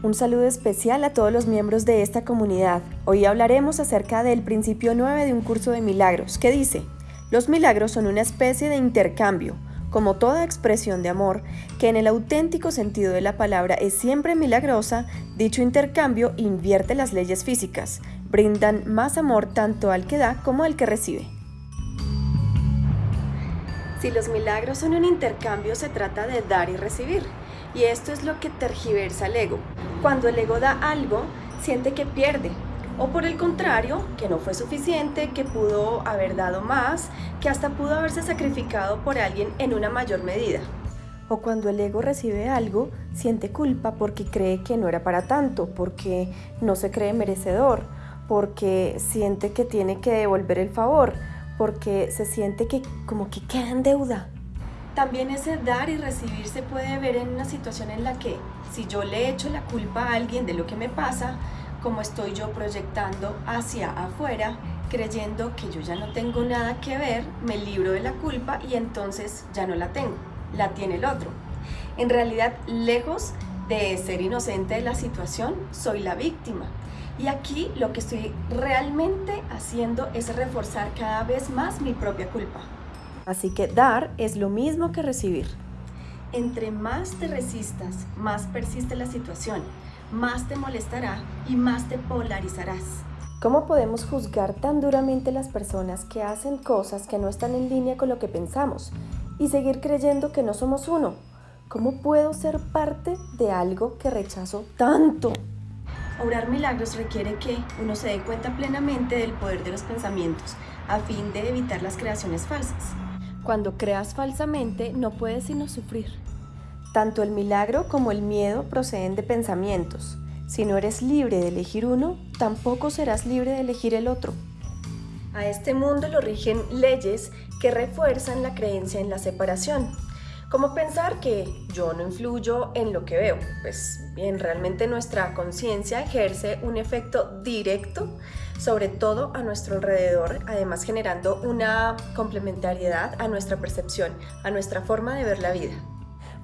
Un saludo especial a todos los miembros de esta comunidad. Hoy hablaremos acerca del principio 9 de un curso de milagros, que dice, los milagros son una especie de intercambio, como toda expresión de amor, que en el auténtico sentido de la palabra es siempre milagrosa, dicho intercambio invierte las leyes físicas, brindan más amor tanto al que da como al que recibe. Si los milagros son un intercambio, se trata de dar y recibir. Y esto es lo que tergiversa el ego. Cuando el ego da algo, siente que pierde. O por el contrario, que no fue suficiente, que pudo haber dado más, que hasta pudo haberse sacrificado por alguien en una mayor medida. O cuando el ego recibe algo, siente culpa porque cree que no era para tanto, porque no se cree merecedor, porque siente que tiene que devolver el favor, porque se siente que como que queda en deuda. También ese dar y recibir se puede ver en una situación en la que si yo le echo la culpa a alguien de lo que me pasa, como estoy yo proyectando hacia afuera, creyendo que yo ya no tengo nada que ver, me libro de la culpa y entonces ya no la tengo, la tiene el otro. En realidad, lejos de ser inocente de la situación, soy la víctima. Y aquí lo que estoy realmente haciendo es reforzar cada vez más mi propia culpa. Así que dar es lo mismo que recibir. Entre más te resistas, más persiste la situación, más te molestará y más te polarizarás. ¿Cómo podemos juzgar tan duramente las personas que hacen cosas que no están en línea con lo que pensamos y seguir creyendo que no somos uno? ¿Cómo puedo ser parte de algo que rechazo tanto? Obrar milagros requiere que uno se dé cuenta plenamente del poder de los pensamientos a fin de evitar las creaciones falsas. Cuando creas falsamente, no puedes sino sufrir. Tanto el milagro como el miedo proceden de pensamientos. Si no eres libre de elegir uno, tampoco serás libre de elegir el otro. A este mundo lo rigen leyes que refuerzan la creencia en la separación, como pensar que yo no influyo en lo que veo. Pues bien, realmente nuestra conciencia ejerce un efecto directo sobre todo a nuestro alrededor, además generando una complementariedad a nuestra percepción, a nuestra forma de ver la vida.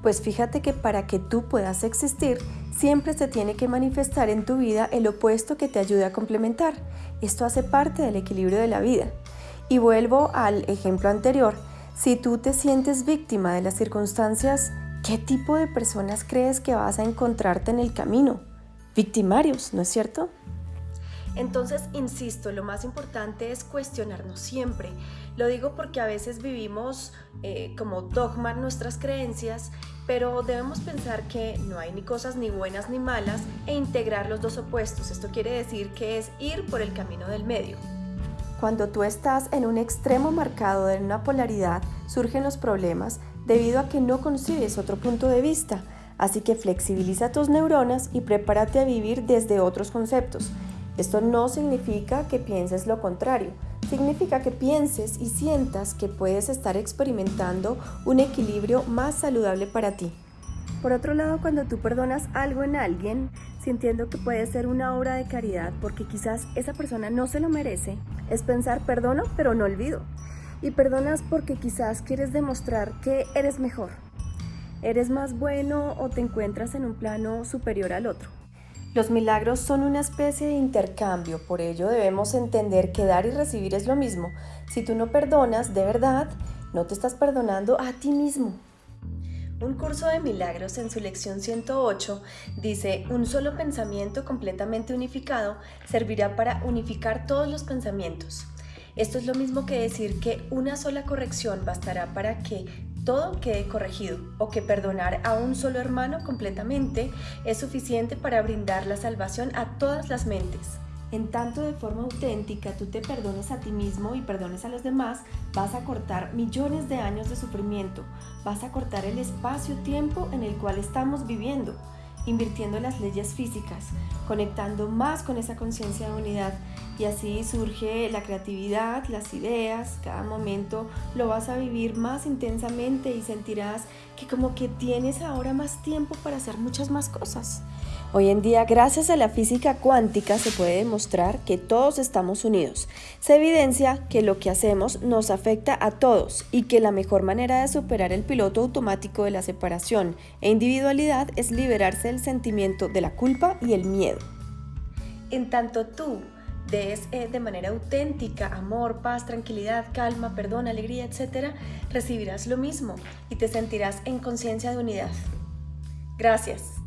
Pues fíjate que para que tú puedas existir, siempre se tiene que manifestar en tu vida el opuesto que te ayude a complementar. Esto hace parte del equilibrio de la vida. Y vuelvo al ejemplo anterior, si tú te sientes víctima de las circunstancias, ¿qué tipo de personas crees que vas a encontrarte en el camino? Victimarios, ¿no es cierto? Entonces, insisto, lo más importante es cuestionarnos siempre. Lo digo porque a veces vivimos eh, como dogma nuestras creencias, pero debemos pensar que no hay ni cosas ni buenas ni malas e integrar los dos opuestos. Esto quiere decir que es ir por el camino del medio. Cuando tú estás en un extremo marcado de una polaridad, surgen los problemas debido a que no concibes otro punto de vista. Así que flexibiliza tus neuronas y prepárate a vivir desde otros conceptos. Esto no significa que pienses lo contrario, significa que pienses y sientas que puedes estar experimentando un equilibrio más saludable para ti. Por otro lado, cuando tú perdonas algo en alguien, sintiendo que puede ser una obra de caridad porque quizás esa persona no se lo merece, es pensar perdono pero no olvido. Y perdonas porque quizás quieres demostrar que eres mejor, eres más bueno o te encuentras en un plano superior al otro. Los milagros son una especie de intercambio, por ello debemos entender que dar y recibir es lo mismo. Si tú no perdonas de verdad, no te estás perdonando a ti mismo. Un curso de milagros en su lección 108 dice, un solo pensamiento completamente unificado servirá para unificar todos los pensamientos. Esto es lo mismo que decir que una sola corrección bastará para que todo quede corregido o que perdonar a un solo hermano completamente es suficiente para brindar la salvación a todas las mentes. En tanto de forma auténtica tú te perdones a ti mismo y perdones a los demás, vas a cortar millones de años de sufrimiento, vas a cortar el espacio-tiempo en el cual estamos viviendo, invirtiendo las leyes físicas, conectando más con esa conciencia de unidad y así surge la creatividad, las ideas, cada momento lo vas a vivir más intensamente y sentirás que como que tienes ahora más tiempo para hacer muchas más cosas. Hoy en día, gracias a la física cuántica, se puede demostrar que todos estamos unidos. Se evidencia que lo que hacemos nos afecta a todos y que la mejor manera de superar el piloto automático de la separación e individualidad es liberarse del sentimiento de la culpa y el miedo. En tanto tú des eh, de manera auténtica amor, paz, tranquilidad, calma, perdón, alegría, etc., recibirás lo mismo y te sentirás en conciencia de unidad. Gracias.